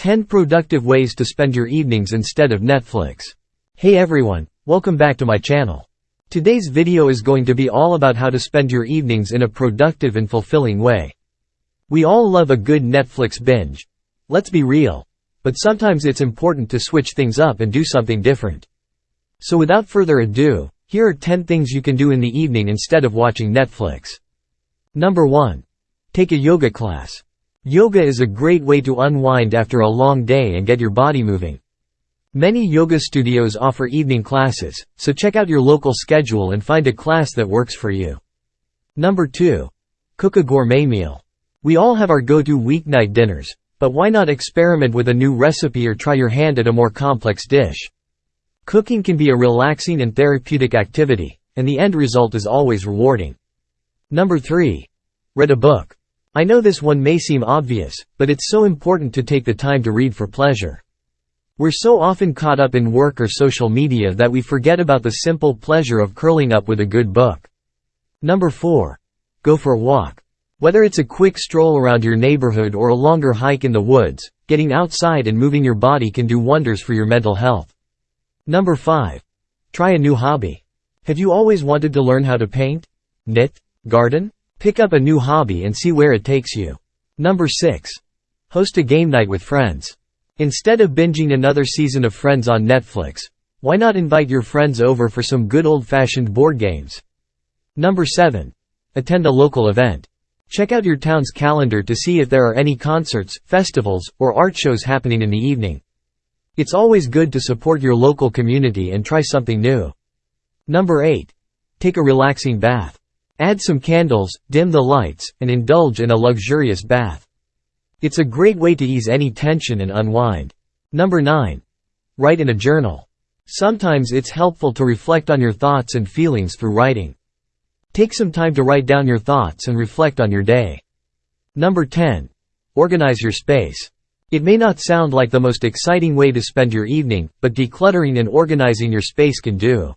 10 productive ways to spend your evenings instead of Netflix. Hey everyone, welcome back to my channel. Today's video is going to be all about how to spend your evenings in a productive and fulfilling way. We all love a good Netflix binge. Let's be real. But sometimes it's important to switch things up and do something different. So without further ado, here are 10 things you can do in the evening instead of watching Netflix. Number 1. Take a yoga class. Yoga is a great way to unwind after a long day and get your body moving. Many yoga studios offer evening classes, so check out your local schedule and find a class that works for you. Number 2. Cook a gourmet meal. We all have our go-to weeknight dinners, but why not experiment with a new recipe or try your hand at a more complex dish? Cooking can be a relaxing and therapeutic activity, and the end result is always rewarding. Number 3. Read a book. I know this one may seem obvious, but it's so important to take the time to read for pleasure. We're so often caught up in work or social media that we forget about the simple pleasure of curling up with a good book. Number 4. Go for a walk. Whether it's a quick stroll around your neighborhood or a longer hike in the woods, getting outside and moving your body can do wonders for your mental health. Number 5. Try a new hobby. Have you always wanted to learn how to paint? Knit? Garden? Pick up a new hobby and see where it takes you. Number 6. Host a game night with friends. Instead of binging another season of Friends on Netflix, why not invite your friends over for some good old-fashioned board games? Number 7. Attend a local event. Check out your town's calendar to see if there are any concerts, festivals, or art shows happening in the evening. It's always good to support your local community and try something new. Number 8. Take a relaxing bath. Add some candles, dim the lights, and indulge in a luxurious bath. It's a great way to ease any tension and unwind. Number 9. Write in a journal. Sometimes it's helpful to reflect on your thoughts and feelings through writing. Take some time to write down your thoughts and reflect on your day. Number 10. Organize your space. It may not sound like the most exciting way to spend your evening, but decluttering and organizing your space can do.